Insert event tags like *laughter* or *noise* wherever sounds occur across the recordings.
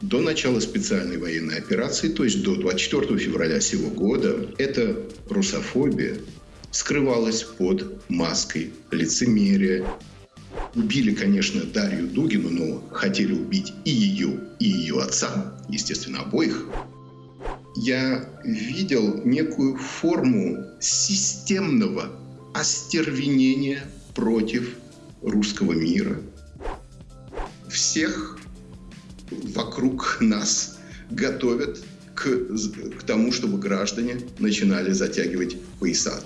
до начала специальной военной операции, то есть до 24 февраля сего года, эта русофобия скрывалась под маской лицемерия. Убили, конечно, Дарью Дугину, но хотели убить и ее, и ее отца, естественно, обоих. Я видел некую форму системного остервенения против русского мира. Всех вокруг нас готовят к, к тому, чтобы граждане начинали затягивать пояса.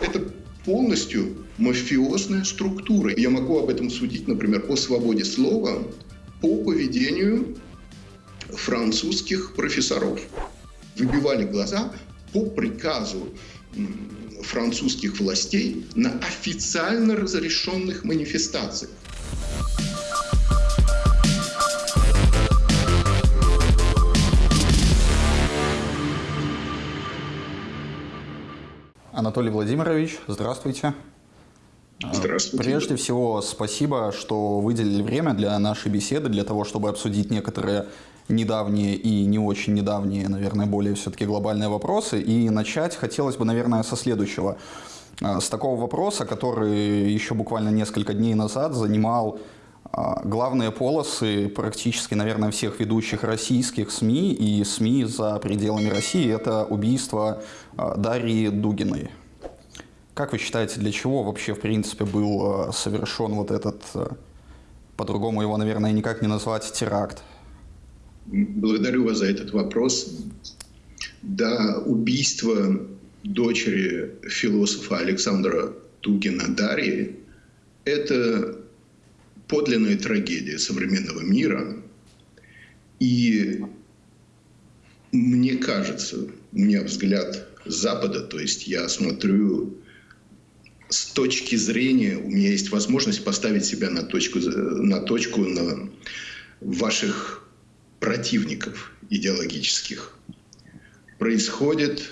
Это полностью мафиозная структура. Я могу об этом судить, например, по свободе слова, по поведению французских профессоров. Выбивали глаза по приказу французских властей на официально разрешенных манифестациях. Анатолий Владимирович, здравствуйте. Здравствуйте. Прежде всего, спасибо, что выделили время для нашей беседы, для того, чтобы обсудить некоторые недавние и не очень недавние, наверное, более все-таки глобальные вопросы. И начать хотелось бы, наверное, со следующего. А, с такого вопроса, который еще буквально несколько дней назад занимал а, главные полосы практически, наверное, всех ведущих российских СМИ и СМИ за пределами России – это убийство а, Дарьи Дугиной. Как вы считаете, для чего вообще, в принципе, был совершен вот этот, по-другому его, наверное, никак не назвать, теракт? Благодарю вас за этот вопрос. Да, убийство дочери философа Александра Тугина Дарьи – это подлинная трагедия современного мира. И мне кажется, у меня взгляд Запада, то есть я смотрю с точки зрения, у меня есть возможность поставить себя на точку, на точку на ваших противников идеологических. Происходит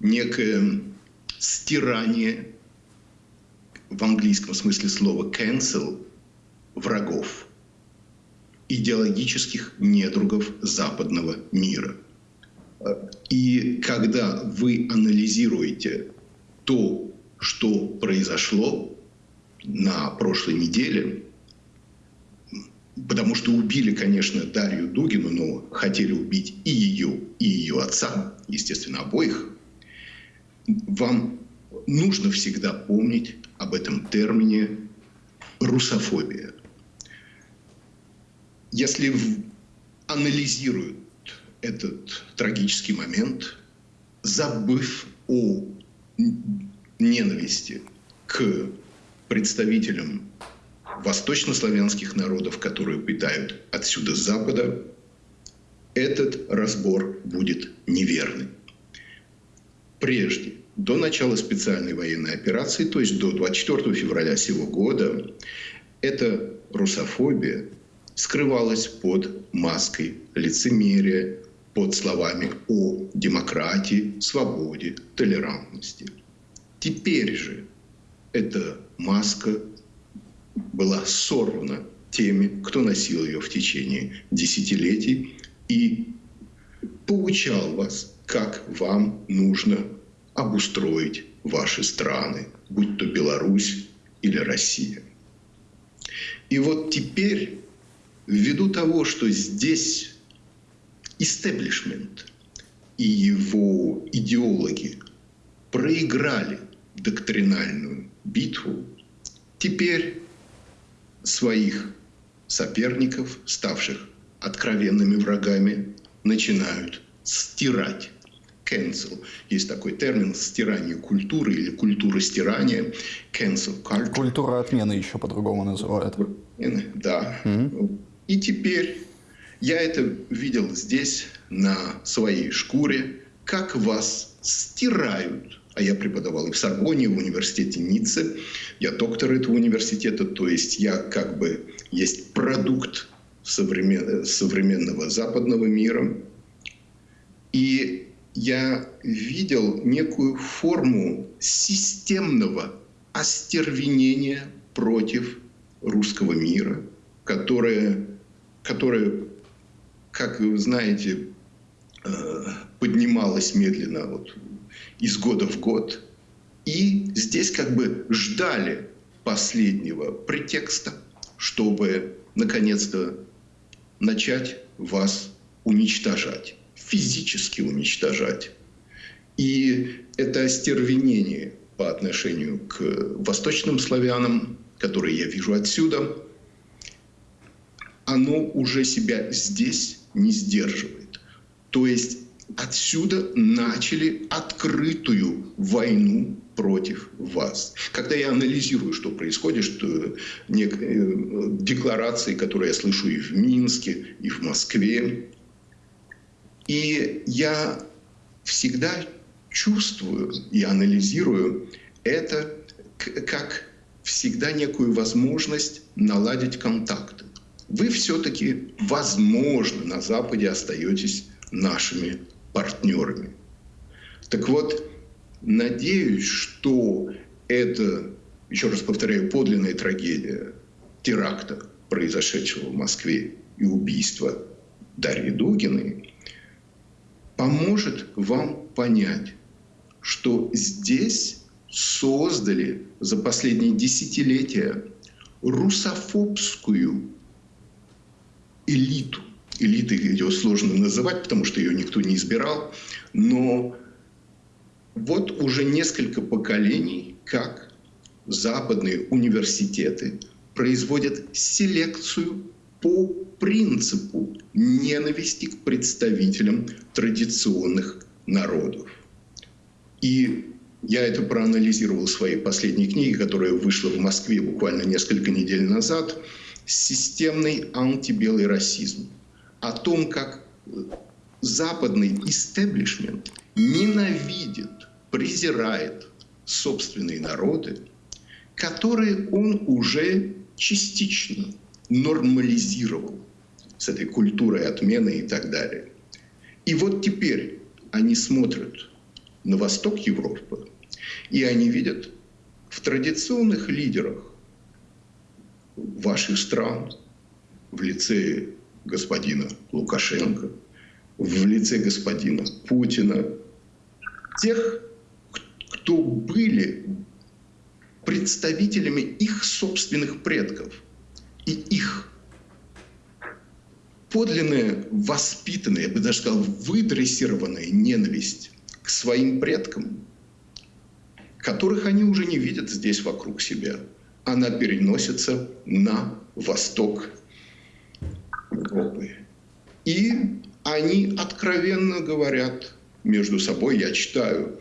некое стирание в английском смысле слова cancel врагов, идеологических недругов западного мира. И когда вы анализируете то, что произошло на прошлой неделе, потому что убили, конечно, Дарью Дугину, но хотели убить и ее, и ее отца, естественно, обоих, вам нужно всегда помнить об этом термине русофобия. Если анализируют этот трагический момент, забыв о ненависти к представителям восточнославянских народов, которые питают отсюда с запада, этот разбор будет неверный. Прежде, до начала специальной военной операции, то есть до 24 февраля сего года, эта русофобия скрывалась под маской лицемерия, под словами о демократии, свободе, толерантности. Теперь же эта маска была сорвана теми, кто носил ее в течение десятилетий и поучал вас, как вам нужно обустроить ваши страны, будь то Беларусь или Россия. И вот теперь, ввиду того, что здесь истеблишмент и его идеологи проиграли доктринальную битву, теперь своих соперников, ставших откровенными врагами, начинают стирать. Cancel. Есть такой термин стирание культуры или культура стирания. Cancel culture. Культура отмены еще по-другому называют. Да. Угу. И теперь я это видел здесь, на своей шкуре, как вас стирают а я преподавал и в Сорбоне, в университете Ницце. Я доктор этого университета, то есть я как бы есть продукт современ... современного западного мира. И я видел некую форму системного остервенения против русского мира, которая, которая как вы знаете, э, поднималась медленно вот, из года в год. И здесь как бы ждали последнего претекста, чтобы наконец-то начать вас уничтожать, физически уничтожать. И это остервенение по отношению к восточным славянам, которые я вижу отсюда, оно уже себя здесь не сдерживает. То есть отсюда начали открытую войну против вас. Когда я анализирую, что происходит, что э, декларации, которые я слышу и в Минске, и в Москве, и я всегда чувствую и анализирую это как всегда некую возможность наладить контакты. Вы все-таки, возможно, на Западе остаетесь нашими партнерами. Так вот, надеюсь, что это, еще раз повторяю, подлинная трагедия теракта, произошедшего в Москве, и убийства Дарьи Дугиной, поможет вам понять, что здесь создали за последние десятилетия русофобскую элиту. Элиты ее сложно называть, потому что ее никто не избирал. Но вот уже несколько поколений, как западные университеты производят селекцию по принципу ненависти к представителям традиционных народов. И я это проанализировал в своей последней книге, которая вышла в Москве буквально несколько недель назад. «Системный антибелый расизм». О том, как западный истеблишмент ненавидит, презирает собственные народы, которые он уже частично нормализировал с этой культурой отмены и так далее. И вот теперь они смотрят на восток Европы, и они видят в традиционных лидерах ваших стран, в лице господина Лукашенко, в лице господина Путина, тех, кто были представителями их собственных предков и их подлинная, воспитанная, я бы даже сказал, выдрессированная ненависть к своим предкам, которых они уже не видят здесь вокруг себя. Она переносится на восток Европы. И они откровенно говорят между собой, я читаю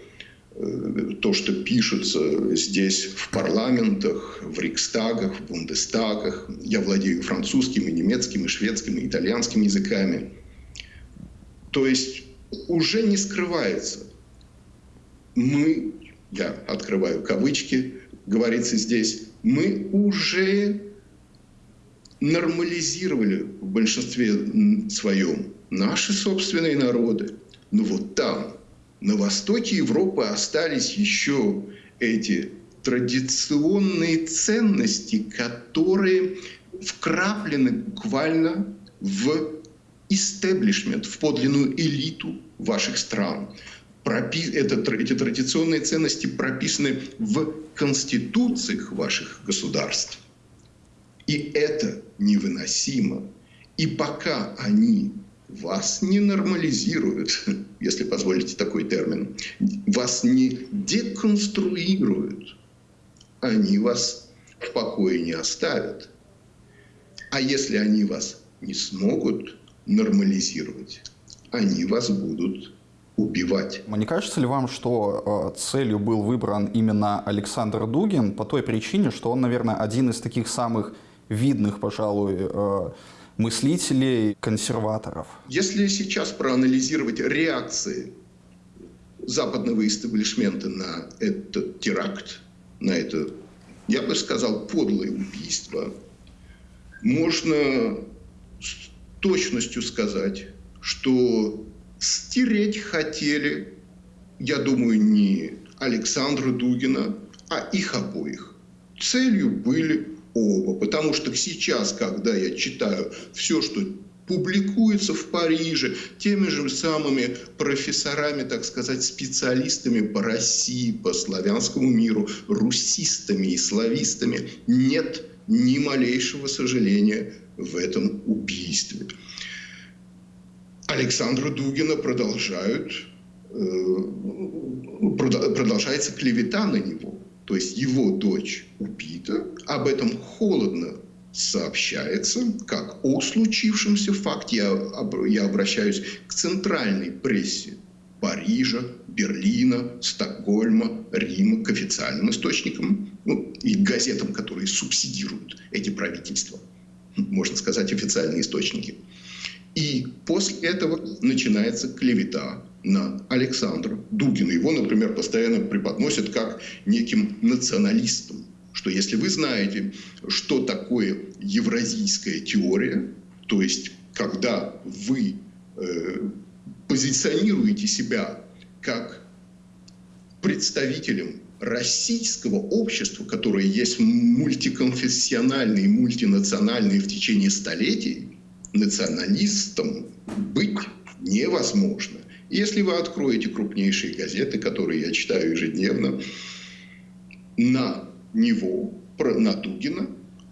э, то, что пишется здесь в парламентах, в Рикстагах, в Бундестагах. Я владею французским, и немецким, и шведским, и итальянским языками. То есть уже не скрывается мы, я открываю кавычки, говорится здесь, мы уже нормализировали в большинстве своем наши собственные народы. Но вот там, на востоке Европы, остались еще эти традиционные ценности, которые вкраплены буквально в истеблишмент, в подлинную элиту ваших стран это, эти традиционные ценности прописаны в конституциях ваших государств. И это невыносимо. И пока они вас не нормализируют, *laughs* если позволите такой термин, вас не деконструируют, они вас в покое не оставят. А если они вас не смогут нормализировать, они вас будут убивать. Не кажется ли вам, что э, целью был выбран именно Александр Дугин по той причине, что он, наверное, один из таких самых видных, пожалуй, э, мыслителей, консерваторов? Если сейчас проанализировать реакции западного истеблишмента на этот теракт, на это, я бы сказал, подлое убийство, можно с точностью сказать, что стереть хотели, я думаю, не Александра Дугина, а их обоих. Целью были оба. Потому что сейчас, когда я читаю все, что публикуется в Париже теми же самыми профессорами, так сказать, специалистами по России, по славянскому миру, русистами и славистами. Нет ни малейшего сожаления в этом убийстве. Александра Дугина продолжают, э, продолжается клевета на него. То есть его дочь убита, об этом холодно сообщается как о случившемся факте. Я, я обращаюсь к центральной прессе Парижа, Берлина, Стокгольма, Рима, к официальным источникам ну, и газетам, которые субсидируют эти правительства. Можно сказать, официальные источники. И после этого начинается клевета на Александра Дугина. Его, например, постоянно преподносят как неким националистом что если вы знаете, что такое евразийская теория, то есть когда вы э, позиционируете себя как представителем российского общества, которое есть мультиконфессиональное и мультинациональное в течение столетий, националистом быть невозможно. Если вы откроете крупнейшие газеты, которые я читаю ежедневно, на него, на Дугина,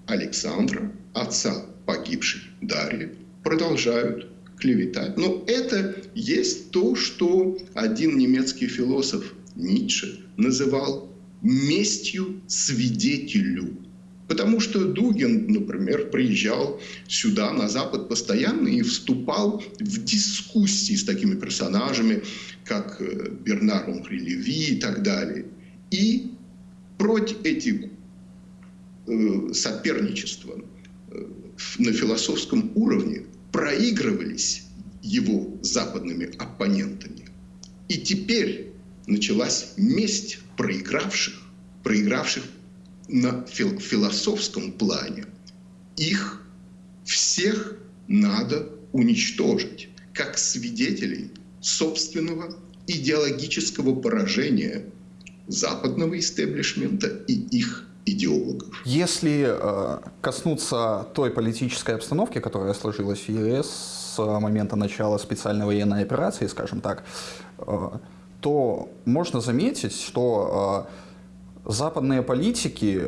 Александра, отца погибшей Дарьи, продолжают клеветать. Но это есть то, что один немецкий философ Ницше называл местью свидетелю. Потому что Дугин, например, приезжал сюда, на Запад, постоянно и вступал в дискуссии с такими персонажами, как э, Бернар Онхри Леви и так далее. И против эти э, соперничества э, на философском уровне проигрывались его западными оппонентами. И теперь началась месть проигравших, проигравших на фил философском плане. Их всех надо уничтожить как свидетелей собственного идеологического поражения западного истеблишмента и их идеологов. Если э, коснуться той политической обстановки, которая сложилась в ЕС с момента начала специальной военной операции, скажем так, э, то можно заметить, что э, западные политики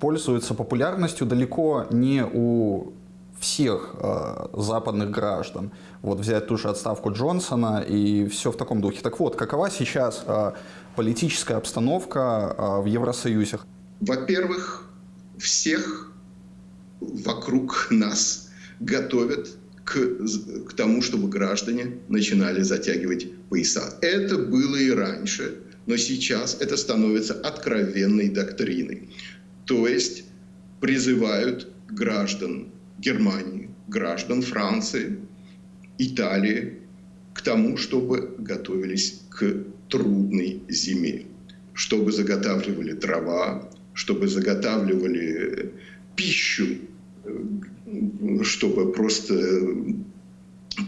пользуются популярностью далеко не у всех э, западных граждан. Вот взять ту же отставку Джонсона и все в таком духе. Так вот, какова сейчас э, политическая обстановка э, в Евросоюзе? Во-первых, всех вокруг нас готовят к, к тому, чтобы граждане начинали затягивать пояса. Это было и раньше, но сейчас это становится откровенной доктриной. То есть призывают граждан Германии, граждан Франции, Италии к тому, чтобы готовились к трудной зиме, чтобы заготавливали дрова, чтобы заготавливали пищу, чтобы просто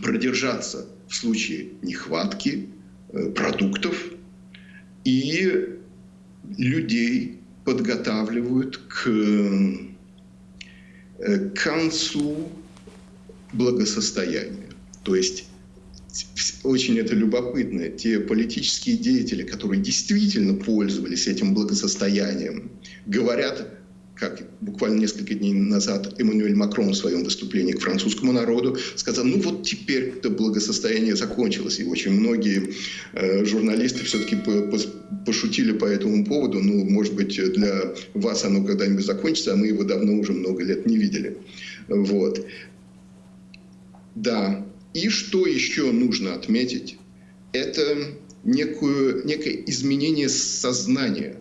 продержаться в случае нехватки э, продуктов. И людей подготавливают к Э, концу благосостояния. То есть очень это любопытно. Те политические деятели, которые действительно пользовались этим благосостоянием, говорят как буквально несколько дней назад Эммануэль Макрон в своем выступлении к французскому народу сказал, ну вот теперь это благосостояние закончилось. И очень многие э, журналисты все-таки по, по, пошутили по этому поводу. Ну, может быть, для вас оно когда-нибудь закончится, а мы его давно уже много лет не видели. Вот. Да. И что еще нужно отметить? Это некую, некое изменение сознания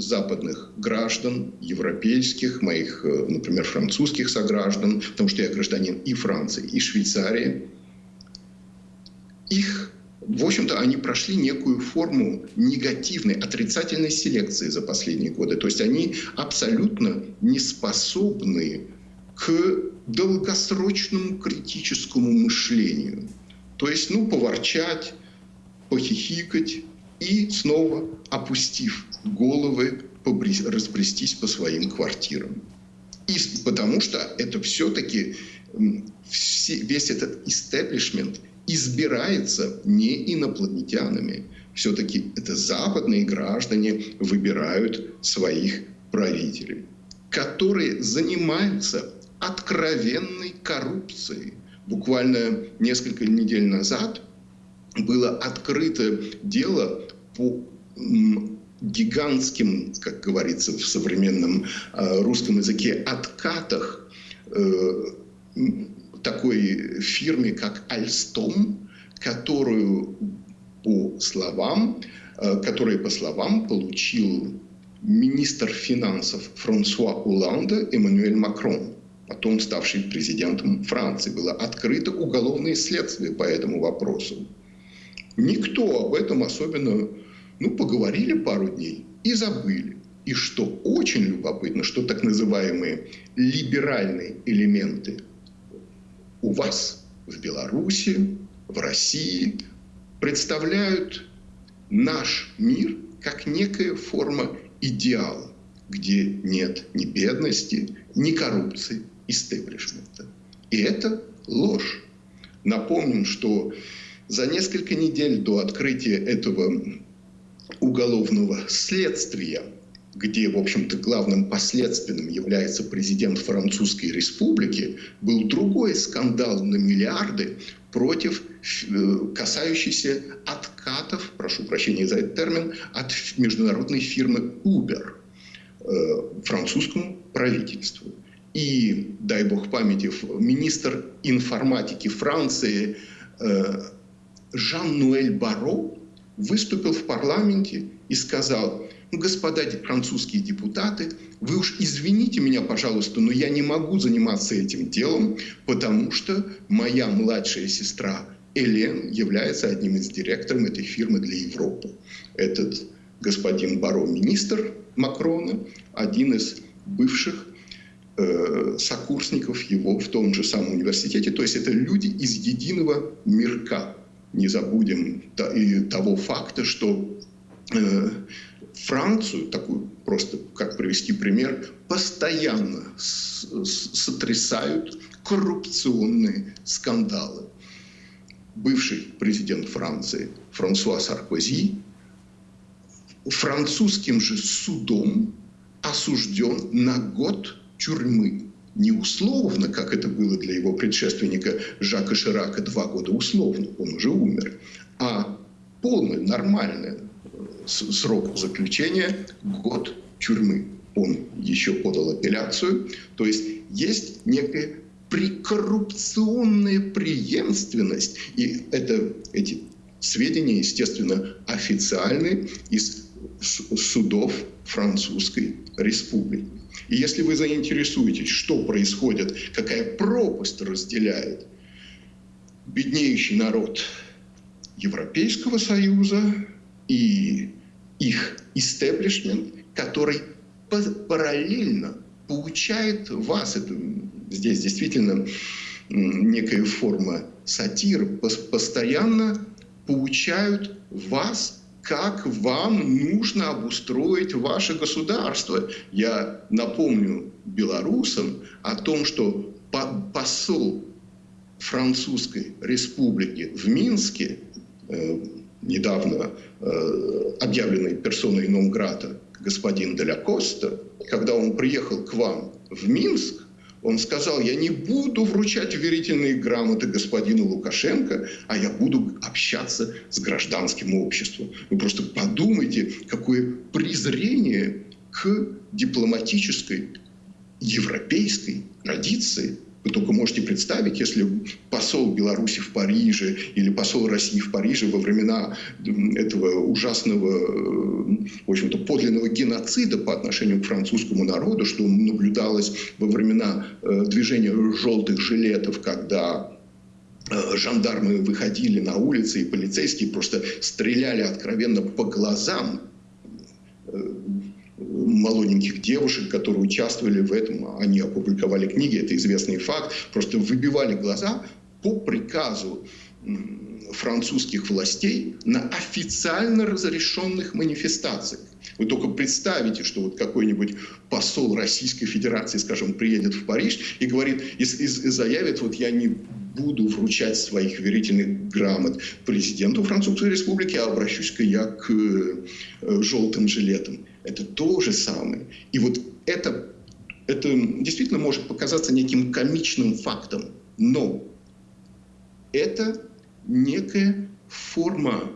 западных граждан, европейских, моих, э, например, французских сограждан, потому что я гражданин и Франции, и Швейцарии, их, в общем-то, они прошли некую форму негативной, отрицательной селекции за последние годы. То есть они абсолютно не способны к долгосрочному критическому мышлению. То есть, ну, поворчать, похихикать и снова, опустив головы разбрестись по своим квартирам. И потому что это все-таки весь этот истеблишмент избирается не инопланетянами. Все-таки это западные граждане выбирают своих правителей, которые занимаются откровенной коррупцией. Буквально несколько недель назад было открыто дело по гигантским, как говорится в современном э, русском языке, откатах э, такой фирме, как Альстом, которую по словам, э, которая по словам получил министр финансов Франсуа Уланда Эммануэль Макрон, потом ставший президентом Франции. Было открыто уголовное следствие по этому вопросу. Никто об этом особенно, ну, поговорили пару дней и забыли. И что очень любопытно, что так называемые либеральные элементы у вас в Беларуси, в России представляют наш мир как некая форма идеала, где нет ни бедности, ни коррупции, истеблишмента. И это ложь. Напомним, что за несколько недель до открытия этого уголовного следствия, где, в общем-то, главным последственным является президент Французской Республики, был другой скандал на миллиарды против э, касающийся откатов, прошу прощения за этот термин, от международной фирмы Uber э, французскому правительству. И, дай бог памяти, министр информатики Франции э, Жан-Нуэль Баро выступил в парламенте и сказал, ну, господа французские депутаты, вы уж извините меня, пожалуйста, но я не могу заниматься этим делом, потому что моя младшая сестра Элен является одним из директоров этой фирмы для Европы. Этот господин Баро, министр Макрона, один из бывших э, сокурсников его в том же самом университете. То есть это люди из единого мирка не забудем и того факта, что э, Францию, такую просто, как привести пример, постоянно сотрясают коррупционные скандалы. Бывший президент Франции Франсуа Саркози французским же судом осужден на год тюрьмы не условно, как это было для его предшественника Жака Ширака два года условно, он уже умер, а полный, нормальный э, срок заключения – год тюрьмы. Он еще подал апелляцию. То есть есть некая прикоррупционная преемственность. И это, эти сведения, естественно, официальные из судов Французской Республики. И если вы заинтересуетесь, что происходит, какая пропасть разделяет беднеющий народ Европейского Союза и их истеблишмент, который параллельно получает вас, это здесь действительно некая форма сатиры, постоянно получают вас как вам нужно обустроить ваше государство. Я напомню белорусам о том, что посол Французской республики в Минске, э, недавно э, объявленный персоной Номграта господин Деля Коста, когда он приехал к вам в Минск, он сказал, я не буду вручать уверительные грамоты господину Лукашенко, а я буду общаться с гражданским обществом. Вы просто подумайте, какое презрение к дипломатической европейской традиции вы только можете представить, если посол Беларуси в Париже или посол России в Париже во времена этого ужасного, э, в общем-то, подлинного геноцида по отношению к французскому народу, что наблюдалось во времена э, движения желтых жилетов, когда э, жандармы выходили на улицы, и полицейские просто стреляли откровенно по глазам молоденьких девушек, которые участвовали в этом. Они опубликовали книги, это известный факт. Просто выбивали глаза по приказу французских властей на официально разрешенных манифестациях. Вы только представите, что вот какой-нибудь посол Российской Федерации, скажем, приедет в Париж и говорит, и, и, и заявит, вот я не буду вручать своих верительных грамот президенту Французской Республики, а обращусь-ка я к э, желтым жилетам. Это то же самое. И вот это, это действительно может показаться неким комичным фактом, но это некая форма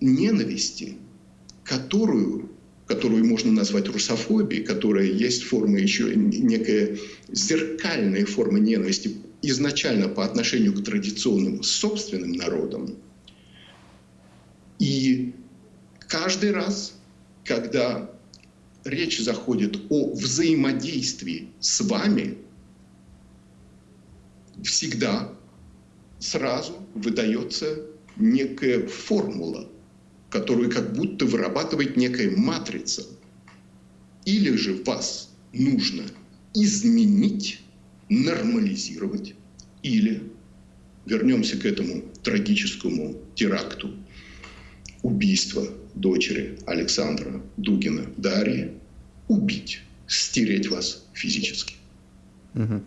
ненависти, которую, которую можно назвать русофобией, которая есть форма еще некая зеркальная форма ненависти изначально по отношению к традиционным собственным народам. И каждый раз, когда речь заходит о взаимодействии с вами, всегда сразу выдается некая формула, которую как будто вырабатывает некая матрица. Или же вас нужно изменить, нормализировать, или вернемся к этому трагическому теракту убийства дочери Александра Дугина Дарьи, убить, стереть вас физически. Угу.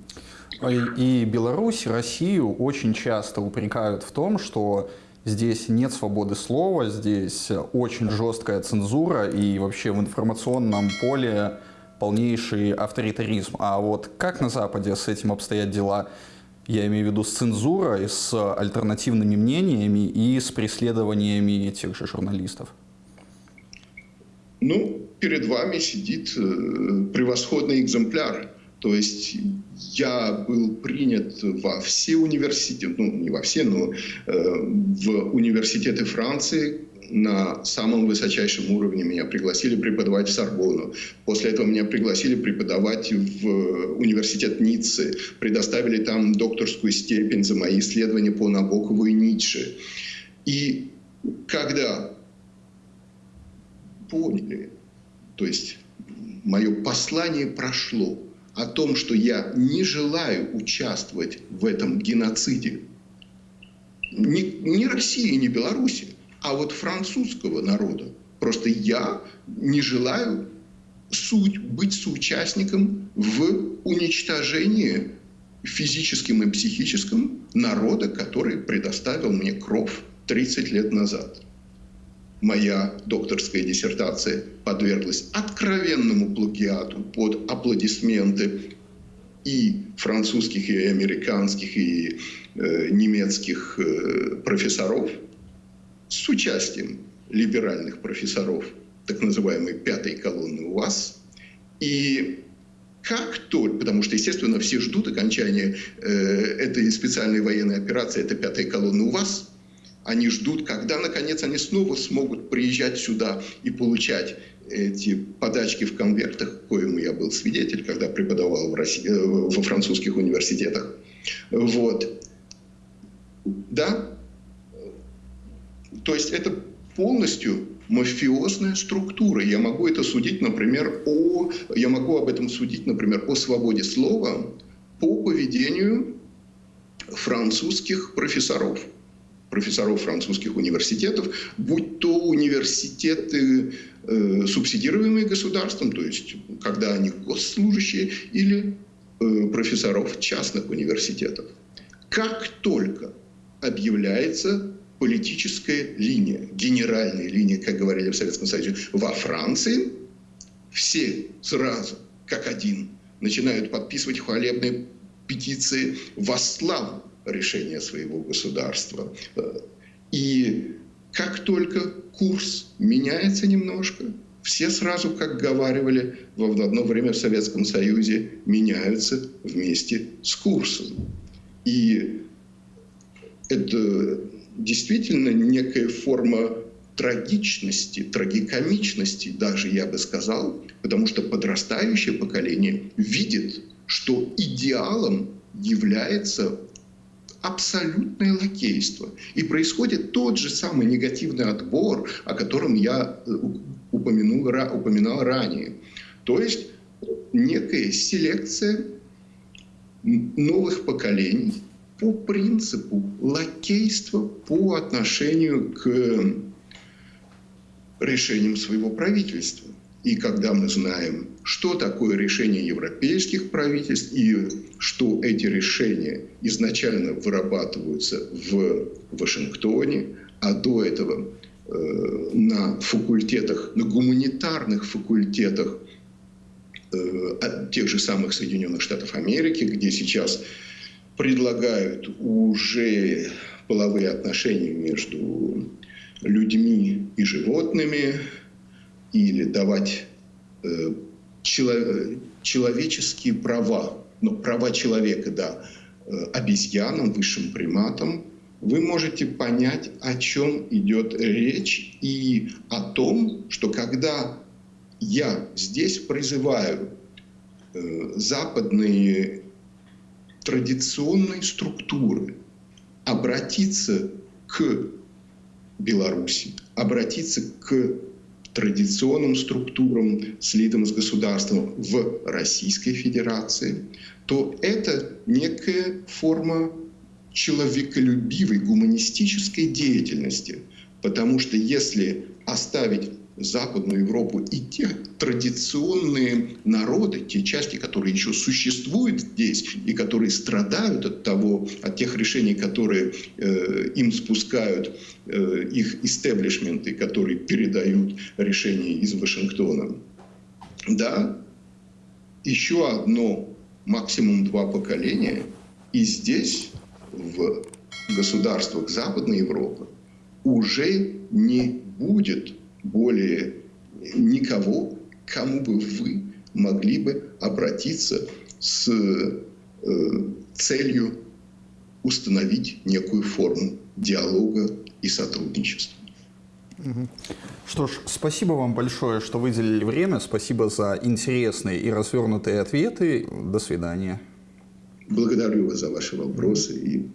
И Беларусь, Россию очень часто упрекают в том, что здесь нет свободы слова, здесь очень жесткая цензура и вообще в информационном поле полнейший авторитаризм. А вот как на Западе с этим обстоят дела? Я имею в виду с цензурой, с альтернативными мнениями и с преследованиями тех же журналистов. Ну, перед вами сидит э, превосходный экземпляр то есть я был принят во все университеты, ну не во все, но э, в университеты Франции, на самом высочайшем уровне меня пригласили преподавать в Сорбону. После этого меня пригласили преподавать в университет Ниццы. Предоставили там докторскую степень за мои исследования по Набокову и Ницше. И когда поняли, то есть мое послание прошло, о том, что я не желаю участвовать в этом геноциде. Ни, ни России, ни Беларуси, а вот французского народа. Просто я не желаю суть, быть соучастником в уничтожении физическим и психическим народа, который предоставил мне кровь 30 лет назад моя докторская диссертация подверглась откровенному плагиату под аплодисменты и французских, и американских, и э, немецких э, профессоров с участием либеральных профессоров так называемой пятой колонны у вас. И как только, потому что, естественно, все ждут окончания э, этой специальной военной операции, это пятая колонна у вас – они ждут, когда, наконец, они снова смогут приезжать сюда и получать эти подачки в конвертах, коему я был свидетель, когда преподавал в России, э, во французских университетах. Вот. Да? То есть это полностью мафиозная структура. Я могу это судить, например, о... Я могу об этом судить, например, о свободе слова по поведению французских профессоров профессоров французских университетов, будь то университеты, э, субсидируемые государством, то есть когда они госслужащие, или э, профессоров частных университетов. Как только объявляется политическая линия, генеральная линия, как говорили в Советском Союзе, во Франции, все сразу, как один, начинают подписывать хвалебные петиции во славу решения своего государства. И как только курс меняется немножко, все сразу, как говаривали в одно время в Советском Союзе, меняются вместе с курсом. И это действительно некая форма трагичности, трагикомичности даже, я бы сказал, потому что подрастающее поколение видит, что идеалом является абсолютное лакейство. И происходит тот же самый негативный отбор, о котором я э, упомянул, упоминал ранее. То есть некая селекция новых поколений, по принципу лакейства по отношению к решениям своего правительства. И когда мы знаем, что такое решение европейских правительств и что эти решения изначально вырабатываются в Вашингтоне, а до этого э, на факультетах, на гуманитарных факультетах э, тех же самых Соединенных Штатов Америки, где сейчас предлагают уже половые отношения между людьми и животными или давать э, чело, человеческие права, но права человека, да, э, обезьянам, высшим приматам, вы можете понять, о чем идет речь и о том, что когда я здесь призываю э, западные традиционные структуры обратиться к Беларуси, обратиться к традиционным структурам, слитым с государством в Российской Федерации, то это некая форма человеколюбивой, гуманистической деятельности. Потому что если оставить Западную Европу и те традиционные народы, те части, которые еще существуют здесь и которые страдают от того, от тех решений, которые э, им спускают э, их истеблишменты, которые передают решения из Вашингтона. Да, еще одно, максимум два поколения, и здесь, в государствах Западной Европы, уже не будет более никого, кому бы вы могли бы обратиться с э, целью установить некую форму диалога и сотрудничества. Что ж, спасибо вам большое, что выделили время. Спасибо за интересные и развернутые ответы. До свидания. Благодарю вас за ваши вопросы и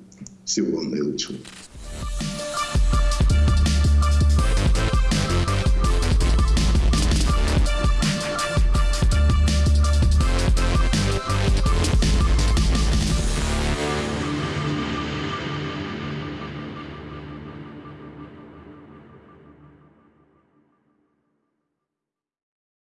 всего вам наилучшего.